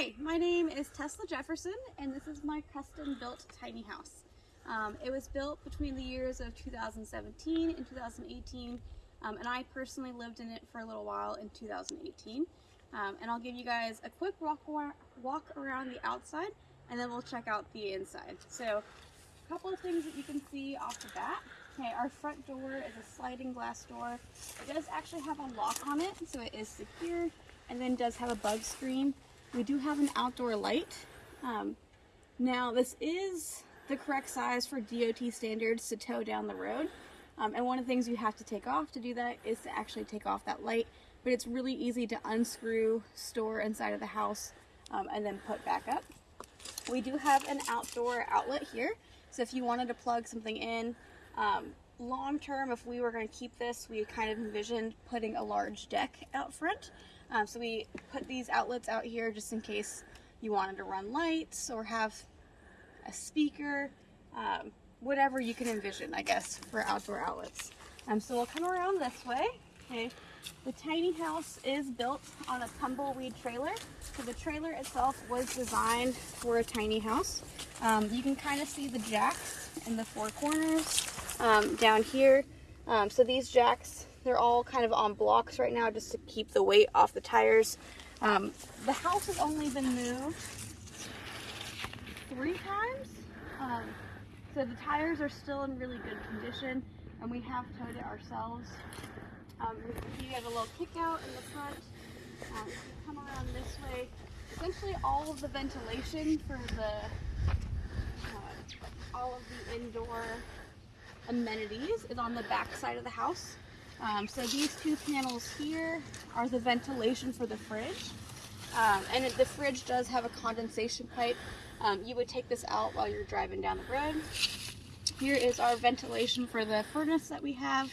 Hi, my name is Tesla Jefferson, and this is my custom built tiny house. Um, it was built between the years of 2017 and 2018, um, and I personally lived in it for a little while in 2018. Um, and I'll give you guys a quick walk, walk around the outside, and then we'll check out the inside. So, a couple of things that you can see off the bat. Okay, our front door is a sliding glass door. It does actually have a lock on it, so it is secure, and then does have a bug screen. We do have an outdoor light. Um, now, this is the correct size for DOT standards to tow down the road. Um, and one of the things you have to take off to do that is to actually take off that light. But it's really easy to unscrew, store inside of the house, um, and then put back up. We do have an outdoor outlet here. So if you wanted to plug something in, um, long term, if we were going to keep this, we kind of envisioned putting a large deck out front. Um, so we put these outlets out here just in case you wanted to run lights or have a speaker, um, whatever you can envision, I guess, for outdoor outlets. Um, so we'll come around this way. Okay. The tiny house is built on a tumbleweed trailer. So the trailer itself was designed for a tiny house. Um, you can kind of see the jacks in the four corners um, down here. Um, so these jacks, they're all kind of on blocks right now just to keep the weight off the tires. Um, the house has only been moved three times. Um, so the tires are still in really good condition and we have towed it ourselves. Um, you have a little kick out in the front. Um, come around this way. Essentially all of the ventilation for the, uh, all of the indoor amenities is on the back side of the house. Um, so these two panels here are the ventilation for the fridge. Um, and the fridge does have a condensation pipe. Um, you would take this out while you're driving down the road. Here is our ventilation for the furnace that we have.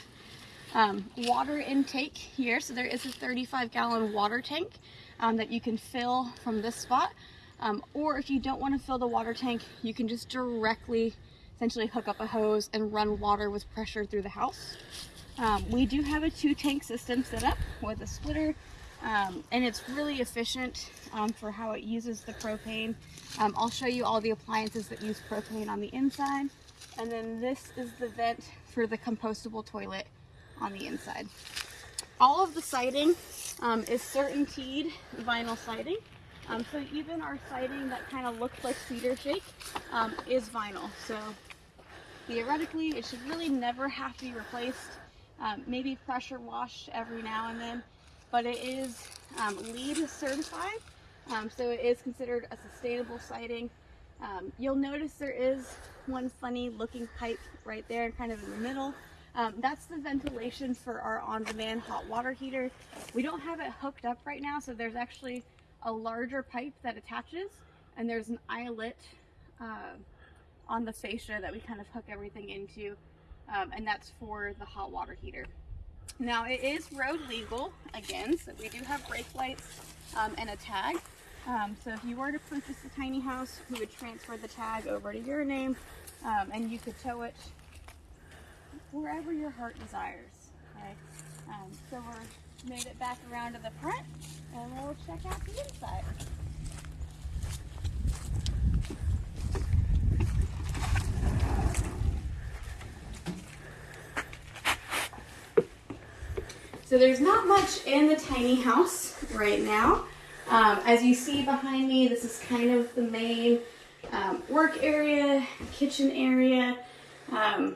Um, water intake here. So there is a 35 gallon water tank um, that you can fill from this spot. Um, or if you don't want to fill the water tank, you can just directly essentially hook up a hose and run water with pressure through the house. Um, we do have a two tank system set up with a splitter um, and it's really efficient um, for how it uses the propane. Um, I'll show you all the appliances that use propane on the inside and then this is the vent for the compostable toilet on the inside. All of the siding um, is CertainTeed vinyl siding. Um, so even our siding that kind of looks like cedar shake is vinyl. So theoretically, it should really never have to be replaced. Um, maybe pressure washed every now and then, but it is um, LEED certified. Um, so it is considered a sustainable siding. Um, you'll notice there is one funny looking pipe right there kind of in the middle. Um, that's the ventilation for our on-demand hot water heater. We don't have it hooked up right now, so there's actually a larger pipe that attaches and there's an eyelet uh, on the fascia that we kind of hook everything into um, and that's for the hot water heater. Now it is road legal again, so we do have brake lights um, and a tag. Um, so if you were to purchase a tiny house, we would transfer the tag over to your name um, and you could tow it wherever your heart desires. Okay? Um, so we're made it back around to the front and we'll check out the inside. So there's not much in the tiny house right now. Um, as you see behind me, this is kind of the main um, work area, kitchen area. Um,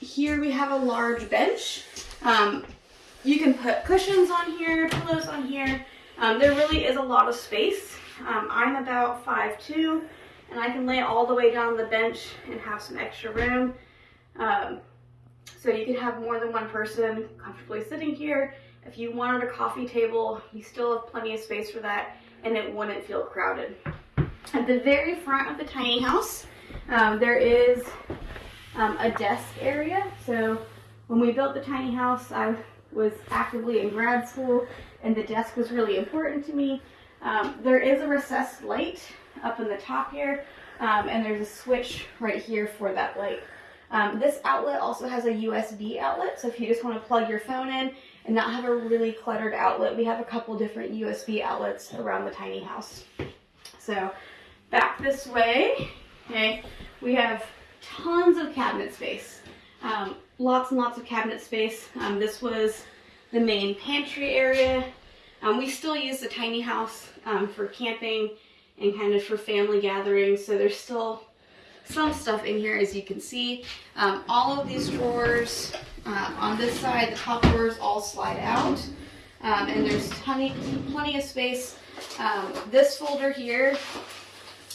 here we have a large bench. Um, you can put cushions on here, pillows on here. Um, there really is a lot of space. Um, I'm about 5'2", and I can lay all the way down the bench and have some extra room. Um, so you can have more than one person comfortably sitting here. If you wanted a coffee table, you still have plenty of space for that, and it wouldn't feel crowded. At the very front of the tiny house, um, there is um, a desk area. So when we built the tiny house, I was actively in grad school and the desk was really important to me. Um, there is a recessed light up in the top here um, and there's a switch right here for that light. Um, this outlet also has a USB outlet, so if you just want to plug your phone in and not have a really cluttered outlet. We have a couple different USB outlets around the tiny house. So back this way, okay, we have tons of cabinet space. Um, lots and lots of cabinet space. Um, this was the main pantry area. Um, we still use the tiny house um, for camping and kind of for family gatherings. So there's still some stuff in here as you can see. Um, all of these drawers uh, on this side, the top drawers all slide out. Um, and there's plenty, plenty of space. Um, this folder here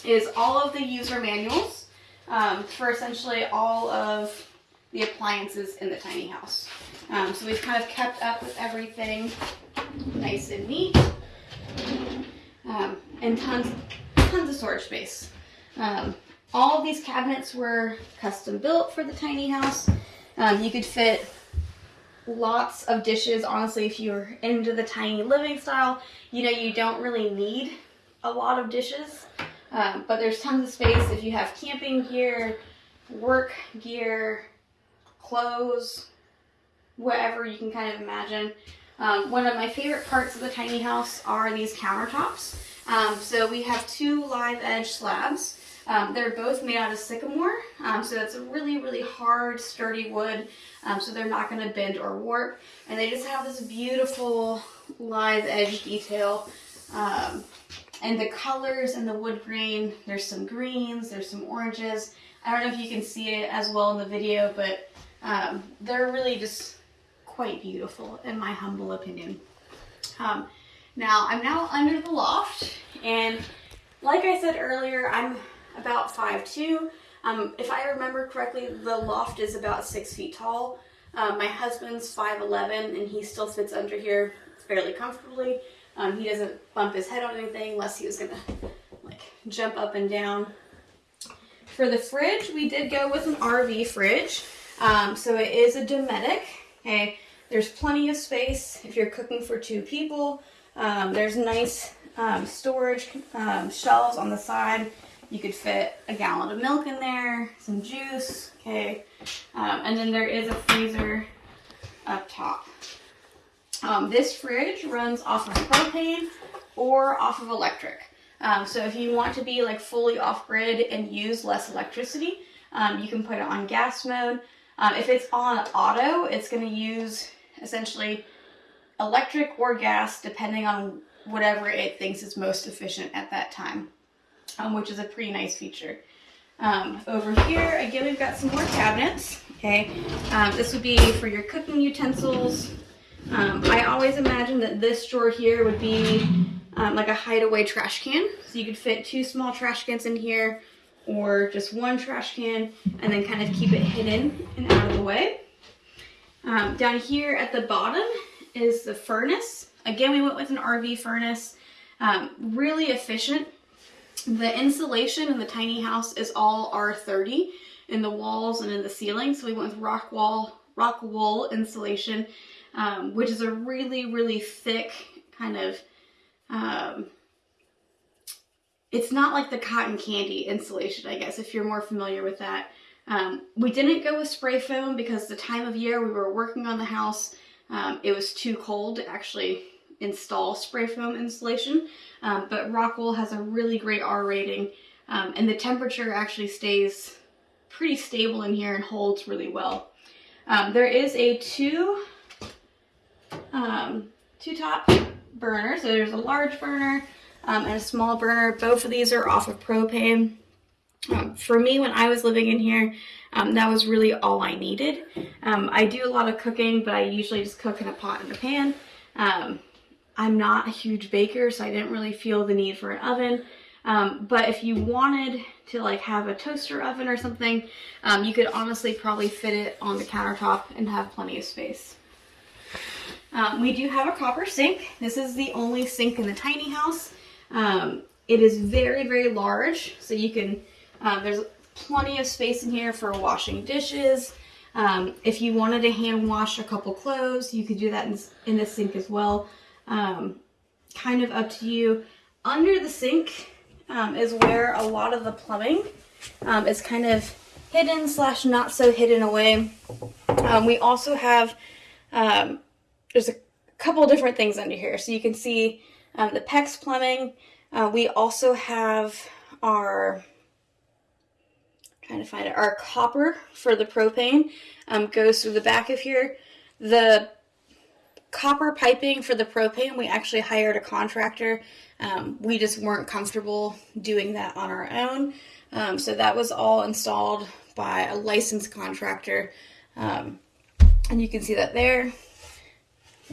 is all of the user manuals um, for essentially all of the appliances in the tiny house. Um, so we've kind of kept up with everything nice and neat. Um, and tons, tons of storage space. All of these cabinets were custom built for the tiny house. Um, you could fit lots of dishes. Honestly, if you're into the tiny living style, you know you don't really need a lot of dishes. Um, but there's tons of space if you have camping gear, work gear, clothes, whatever you can kind of imagine. Um, one of my favorite parts of the tiny house are these countertops. Um, so we have two live edge slabs. Um, they're both made out of sycamore, um, so it's a really, really hard, sturdy wood, um, so they're not going to bend or warp. And they just have this beautiful live edge detail. Um, and the colors and the wood grain, there's some greens, there's some oranges. I don't know if you can see it as well in the video, but um, they're really just quite beautiful in my humble opinion. Um, now, I'm now under the loft, and like I said earlier, I'm about 5'2". Um, if I remember correctly, the loft is about 6 feet tall. Um, my husband's 5'11", and he still fits under here fairly comfortably. Um, he doesn't bump his head on anything unless he was to like jump up and down. For the fridge, we did go with an RV fridge. Um, so it is a Dometic. Okay, there's plenty of space if you're cooking for two people. Um, there's nice um, storage um, shelves on the side. You could fit a gallon of milk in there, some juice, okay. Um, and then there is a freezer up top. Um, this fridge runs off of propane or off of electric. Um, so if you want to be like fully off grid and use less electricity, um, you can put it on gas mode. Um, if it's on auto, it's going to use essentially electric or gas depending on whatever it thinks is most efficient at that time, um, which is a pretty nice feature. Um, over here, again, we've got some more cabinets. Okay, um, this would be for your cooking utensils. Um, I always imagine that this drawer here would be um, like a hideaway trash can. So you could fit two small trash cans in here or just one trash can and then kind of keep it hidden and out of the way. Um, down here at the bottom is the furnace. Again, we went with an RV furnace. Um, really efficient. The insulation in the tiny house is all R30 in the walls and in the ceiling. So we went with rock wall, rock wool insulation, um, which is a really, really thick kind of um, it's not like the cotton candy insulation, I guess, if you're more familiar with that. Um, we didn't go with spray foam because the time of year we were working on the house, um, it was too cold to actually install spray foam insulation. Um, but Rockwool has a really great R rating um, and the temperature actually stays pretty stable in here and holds really well. Um, there is a two, um, two top burner. So there's a large burner um, and a small burner. Both of these are off of propane. Um, for me, when I was living in here, um, that was really all I needed. Um, I do a lot of cooking, but I usually just cook in a pot and a pan. Um, I'm not a huge baker, so I didn't really feel the need for an oven. Um, but if you wanted to like have a toaster oven or something, you could honestly probably fit it on the countertop and have plenty of space. Um, we do have a copper sink. This is the only sink in the tiny house. Um, it is very, very large, so you can, um, there's plenty of space in here for washing dishes. Um, if you wanted to hand wash a couple clothes, you could do that in, in the sink as well. Um, kind of up to you. Under the sink um, is where a lot of the plumbing um, is kind of hidden slash not so hidden away. we also have, there's a a couple different things under here. So you can see um, the PEX plumbing. Uh, we also have our trying to find it. Our copper for the propane um, goes through the back of here. The copper piping for the propane, we actually hired a contractor. Um, we just weren't comfortable doing that on our own. Um, so that was all installed by a licensed contractor. Um, and you can see that there.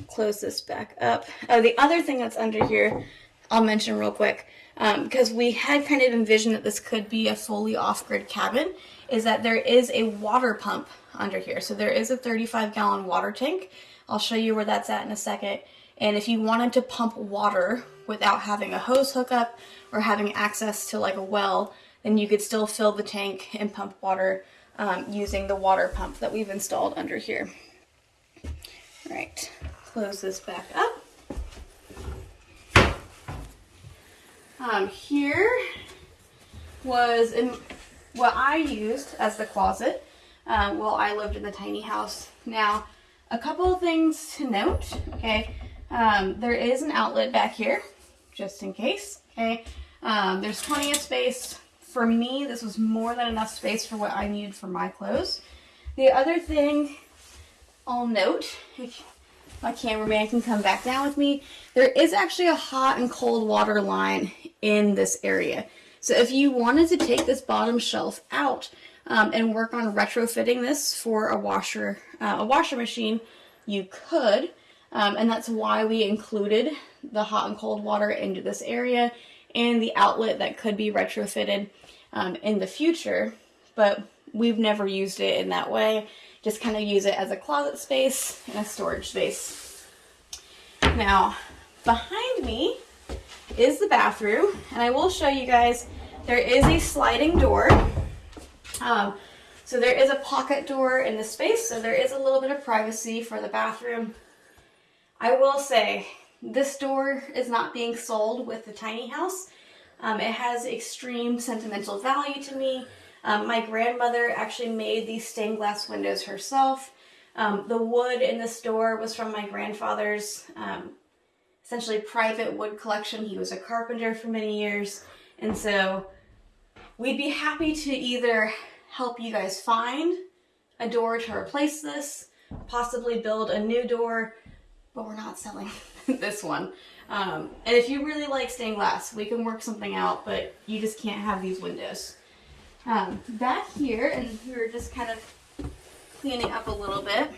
Close this back up. Oh, the other thing that's under here, I'll mention real quick because um, we had kind of envisioned that this could be a fully off-grid cabin, is that there is a water pump under here. So there is a 35 gallon water tank. I'll show you where that's at in a second. And if you wanted to pump water without having a hose hookup or having access to like a well, then you could still fill the tank and pump water um, using the water pump that we've installed under here. All right, close this back up. Um, here was in, what I used as the closet um, while I lived in the tiny house. Now, a couple of things to note, okay? Um, there is an outlet back here, just in case, okay? Um, there's plenty of space. For me, this was more than enough space for what I needed for my clothes. The other thing I'll note if my cameraman can come back down with me. There is actually a hot and cold water line in this area. So if you wanted to take this bottom shelf out um, and work on retrofitting this for a washer, uh, a washer machine, you could. Um, and that's why we included the hot and cold water into this area and the outlet that could be retrofitted um, in the future. But we've never used it in that way just kind of use it as a closet space and a storage space. Now, behind me is the bathroom, and I will show you guys, there is a sliding door. Um, so there is a pocket door in the space, so there is a little bit of privacy for the bathroom. I will say, this door is not being sold with the tiny house. Um, it has extreme sentimental value to me. Um, my grandmother actually made these stained glass windows herself. Um, the wood in this door was from my grandfather's um, essentially private wood collection. He was a carpenter for many years. And so we'd be happy to either help you guys find a door to replace this, possibly build a new door, but we're not selling this one. Um, and if you really like stained glass, we can work something out, but you just can't have these windows. Um, back here, and we are just kind of cleaning up a little bit.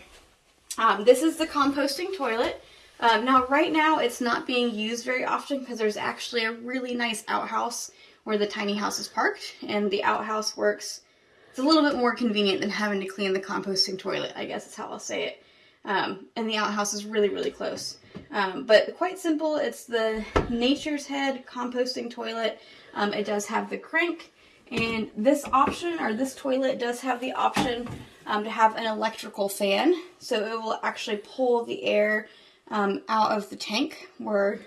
Um, this is the composting toilet. Um, now, right now, it's not being used very often because there's actually a really nice outhouse where the tiny house is parked, and the outhouse works. It's a little bit more convenient than having to clean the composting toilet, I guess is how I'll say it. Um, and the outhouse is really, really close. Um, but quite simple. It's the Nature's Head composting toilet. Um, it does have the crank and this option, or this toilet, does have the option um, to have an electrical fan. So it will actually pull the air um, out of the tank where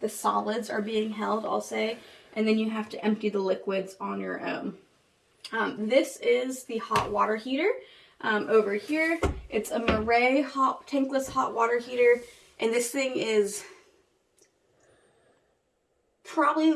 the solids are being held, I'll say. And then you have to empty the liquids on your own. Um, this is the hot water heater. Um, over here, it's a Marey hot, tankless hot water heater. And this thing is probably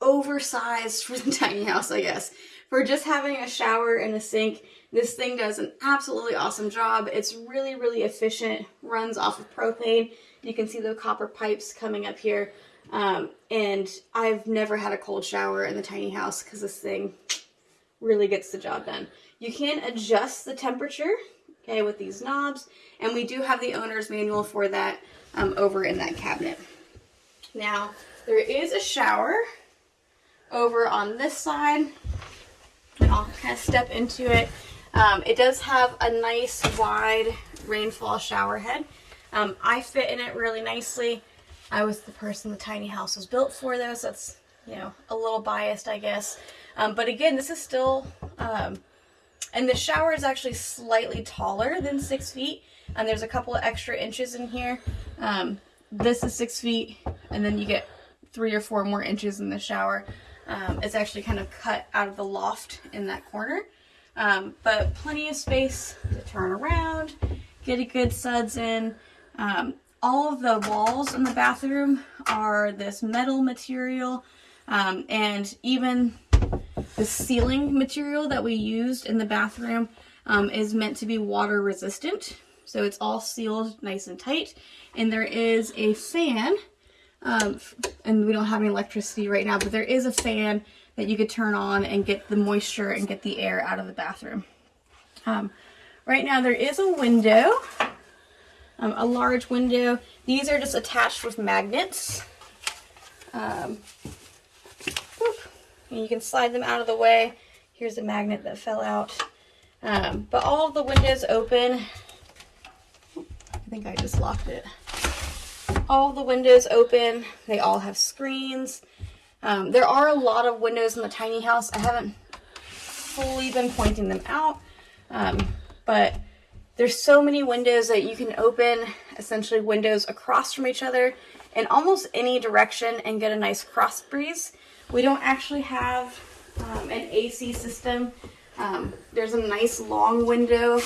oversized for the tiny house, I guess. For just having a shower and a sink, this thing does an absolutely awesome job. It's really, really efficient, runs off of propane. You can see the copper pipes coming up here. Um, and I've never had a cold shower in the tiny house because this thing really gets the job done. You can adjust the temperature, okay, with these knobs. And we do have the owner's manual for that um, over in that cabinet. Now, there is a shower over on this side. I'll kind of step into it. Um, it does have a nice wide rainfall shower head. Um, I fit in it really nicely. I was the person the tiny house was built for though, so that's, you know, a little biased, I guess. Um, but again, this is still, um, and the shower is actually slightly taller than six feet, and there's a couple of extra inches in here. Um, this is six feet, and then you get three or four more inches in the shower. Um, it's actually kind of cut out of the loft in that corner. Um, but plenty of space to turn around, get a good suds in. Um, all of the walls in the bathroom are this metal material um, and even the ceiling material that we used in the bathroom um, is meant to be water resistant. So it's all sealed nice and tight. And there is a fan, um, and we don't have any electricity right now, but there is a fan that you could turn on and get the moisture and get the air out of the bathroom. Um, right now there is a window, um, a large window. These are just attached with magnets. Um, and you can slide them out of the way. Here's a magnet that fell out. Um, but all of the windows open. I think I just locked it. All the windows open. They all have screens. Um, there are a lot of windows in the tiny house. I haven't fully been pointing them out, um, but there's so many windows that you can open, essentially windows across from each other in almost any direction and get a nice cross breeze. We don't actually have um, an AC system. Um, there's a nice long window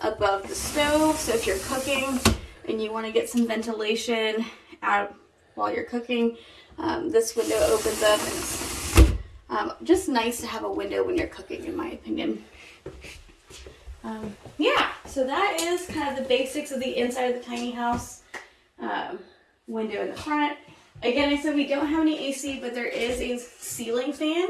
above the stove, so if you're cooking and you want to get some ventilation out while you're cooking, um, this window opens up and it's um, just nice to have a window when you're cooking in my opinion. Um, yeah, so that is kind of the basics of the inside of the tiny house. Um, window in the front, Again, I said we don't have any AC, but there is a ceiling fan,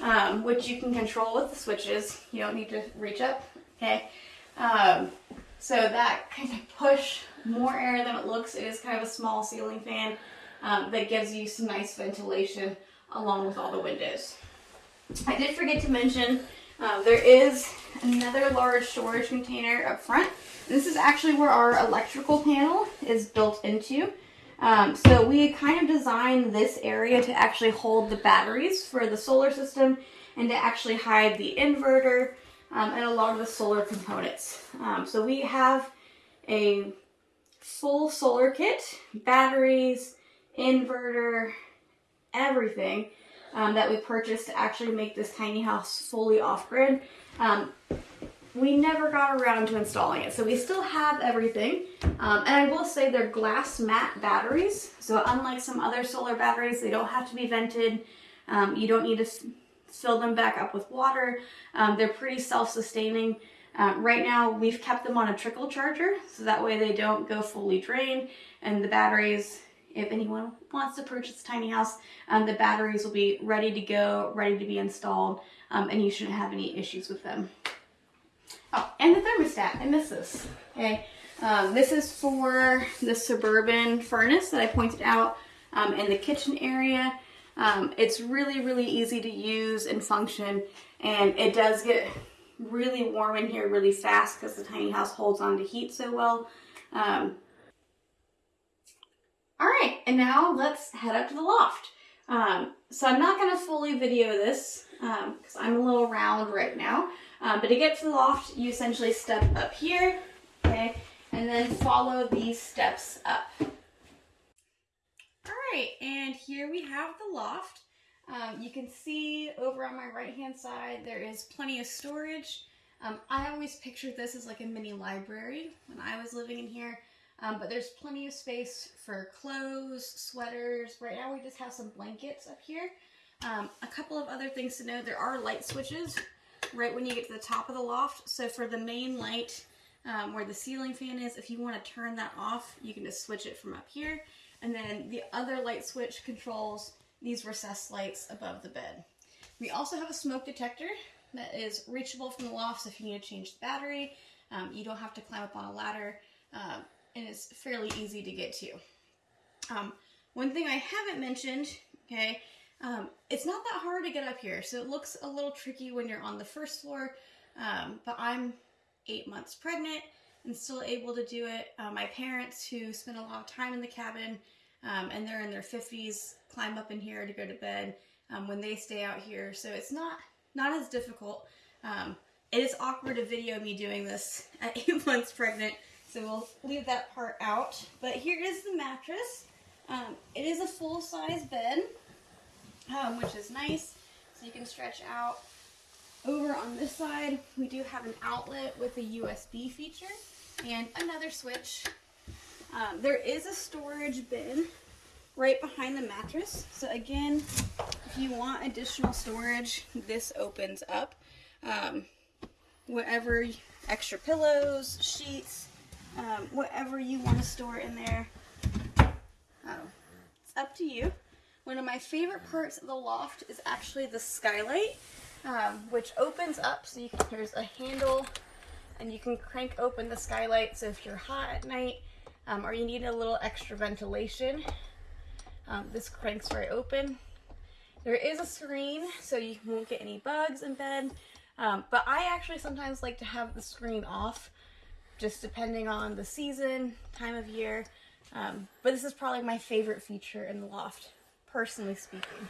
um, which you can control with the switches. You don't need to reach up, okay? Um, so that kind of push more air than it looks. It is kind of a small ceiling fan um, that gives you some nice ventilation along with all the windows. I did forget to mention uh, there is another large storage container up front. This is actually where our electrical panel is built into. Um, so we kind of designed this area to actually hold the batteries for the solar system and to actually hide the inverter um, and a lot of the solar components. Um, so we have a full solar kit, batteries, inverter, everything um, that we purchased to actually make this tiny house fully off-grid. Um, we never got around to installing it. So we still have everything. Um, and I will say they're glass mat batteries. So unlike some other solar batteries, they don't have to be vented. Um, you don't need to fill them back up with water. Um, they're pretty self-sustaining. Um, right now, we've kept them on a trickle charger, so that way they don't go fully drained And the batteries, if anyone wants to purchase a tiny house, um, the batteries will be ready to go, ready to be installed, um, and you shouldn't have any issues with them. Oh, and the thermostat. I missed this. Okay. Um, this is for the Suburban furnace that I pointed out um, in the kitchen area. Um, it's really, really easy to use and function, and it does get really warm in here really fast because the tiny house holds on to heat so well. Um, all right, and now let's head up to the loft. Um, so I'm not going to fully video this because um, I'm a little round right now. Um, but to get to the loft, you essentially step up here, okay, and then follow these steps up. All right, and here we have the loft. Um, you can see over on my right hand side, there is plenty of storage. Um, I always pictured this as like a mini library when I was living in here, um, but there's plenty of space for clothes, sweaters. Right now we just have some blankets up here. Um, a couple of other things to know, there are light switches right when you get to the top of the loft. So for the main light um, where the ceiling fan is, if you want to turn that off, you can just switch it from up here. And then the other light switch controls these recessed lights above the bed. We also have a smoke detector that is reachable from the loft so if you need to change the battery. Um, you don't have to climb up on a ladder um, and it's fairly easy to get to. Um, one thing I haven't mentioned, okay, um, it's not that hard to get up here, so it looks a little tricky when you're on the first floor, um, but I'm eight months pregnant and still able to do it. Uh, my parents, who spend a lot of time in the cabin um, and they're in their 50s, climb up in here to go to bed um, when they stay out here, so it's not, not as difficult. Um, it is awkward to video me doing this at eight months pregnant, so we'll leave that part out. But here is the mattress. Um, it is a full-size bed um, which is nice. So you can stretch out. Over on this side, we do have an outlet with a USB feature and another switch. Um, there is a storage bin right behind the mattress. So again, if you want additional storage, this opens up. Um, whatever extra pillows, sheets, um, whatever you want to store in there. Um, it's up to you. One of my favorite parts of the loft is actually the skylight, um, which opens up so you can, there's a handle and you can crank open the skylight so if you're hot at night um, or you need a little extra ventilation, um, this cranks right open. There is a screen so you won't get any bugs in bed, um, but I actually sometimes like to have the screen off just depending on the season, time of year. Um, but this is probably my favorite feature in the loft, personally speaking.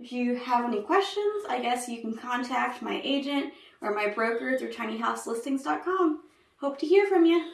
If you have any questions, I guess you can contact my agent or my broker through tinyhouselistings.com. Hope to hear from you.